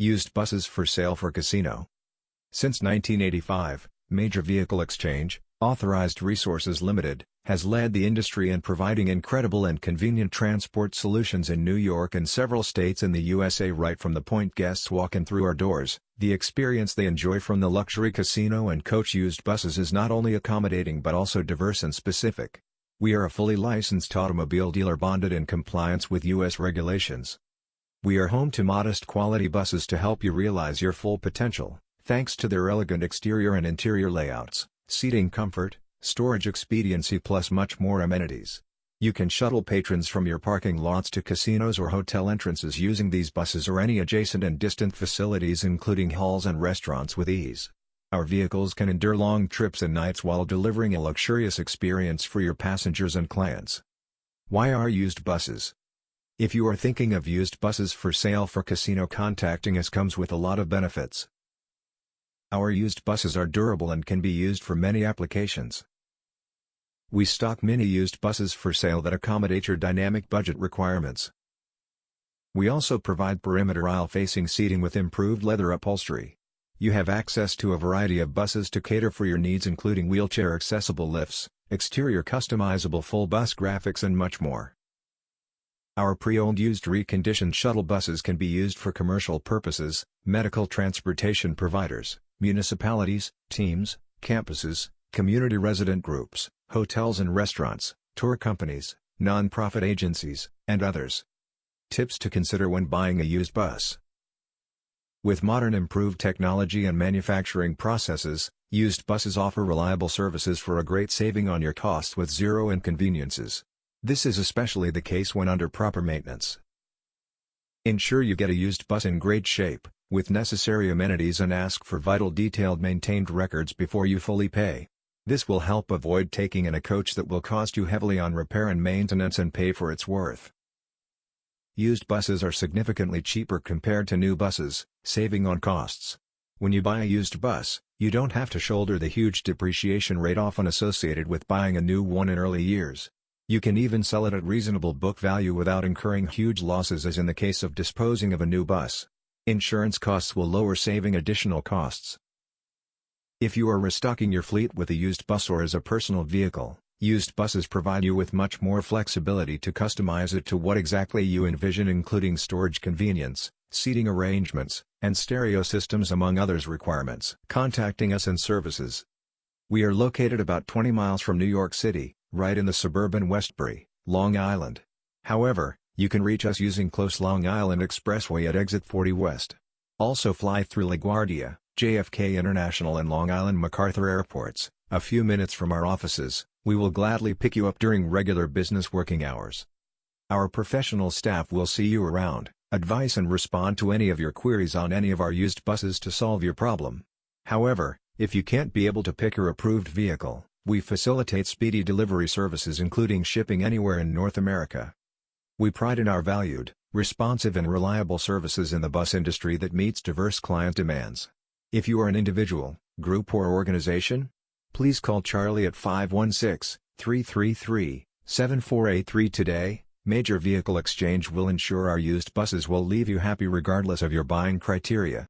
Used buses for sale for casino. Since 1985, Major Vehicle Exchange, Authorized Resources Limited, has led the industry in providing incredible and convenient transport solutions in New York and several states in the USA right from the point guests walk in through our doors. The experience they enjoy from the luxury casino and coach used buses is not only accommodating but also diverse and specific. We are a fully licensed automobile dealer bonded in compliance with U.S. regulations. We are home to modest quality buses to help you realize your full potential, thanks to their elegant exterior and interior layouts, seating comfort, storage expediency plus much more amenities. You can shuttle patrons from your parking lots to casinos or hotel entrances using these buses or any adjacent and distant facilities including halls and restaurants with ease. Our vehicles can endure long trips and nights while delivering a luxurious experience for your passengers and clients. Why are used buses? If you are thinking of used buses for sale for casino contacting us comes with a lot of benefits. Our used buses are durable and can be used for many applications. We stock many used buses for sale that accommodate your dynamic budget requirements. We also provide perimeter aisle-facing seating with improved leather upholstery. You have access to a variety of buses to cater for your needs including wheelchair-accessible lifts, exterior customizable full bus graphics and much more. Our pre-owned used reconditioned shuttle buses can be used for commercial purposes, medical transportation providers, municipalities, teams, campuses, community resident groups, hotels and restaurants, tour companies, non-profit agencies, and others. Tips to consider when buying a used bus. With modern improved technology and manufacturing processes, used buses offer reliable services for a great saving on your costs with zero inconveniences. This is especially the case when under proper maintenance. Ensure you get a used bus in great shape, with necessary amenities and ask for vital detailed maintained records before you fully pay. This will help avoid taking in a coach that will cost you heavily on repair and maintenance and pay for its worth. Used buses are significantly cheaper compared to new buses, saving on costs. When you buy a used bus, you don't have to shoulder the huge depreciation rate often associated with buying a new one in early years. You can even sell it at reasonable book value without incurring huge losses as in the case of disposing of a new bus. Insurance costs will lower saving additional costs. If you are restocking your fleet with a used bus or as a personal vehicle, used buses provide you with much more flexibility to customize it to what exactly you envision including storage convenience, seating arrangements, and stereo systems among others requirements. Contacting us and services. We are located about 20 miles from New York City, right in the suburban Westbury, Long Island. However, you can reach us using close Long Island Expressway at exit 40 West. Also fly through LaGuardia, JFK International and Long Island MacArthur airports, a few minutes from our offices, we will gladly pick you up during regular business working hours. Our professional staff will see you around, advise and respond to any of your queries on any of our used buses to solve your problem. However, if you can't be able to pick your approved vehicle, we facilitate speedy delivery services including shipping anywhere in North America. We pride in our valued, responsive and reliable services in the bus industry that meets diverse client demands. If you are an individual, group or organization, please call Charlie at 516-333-7483 today. Major Vehicle Exchange will ensure our used buses will leave you happy regardless of your buying criteria.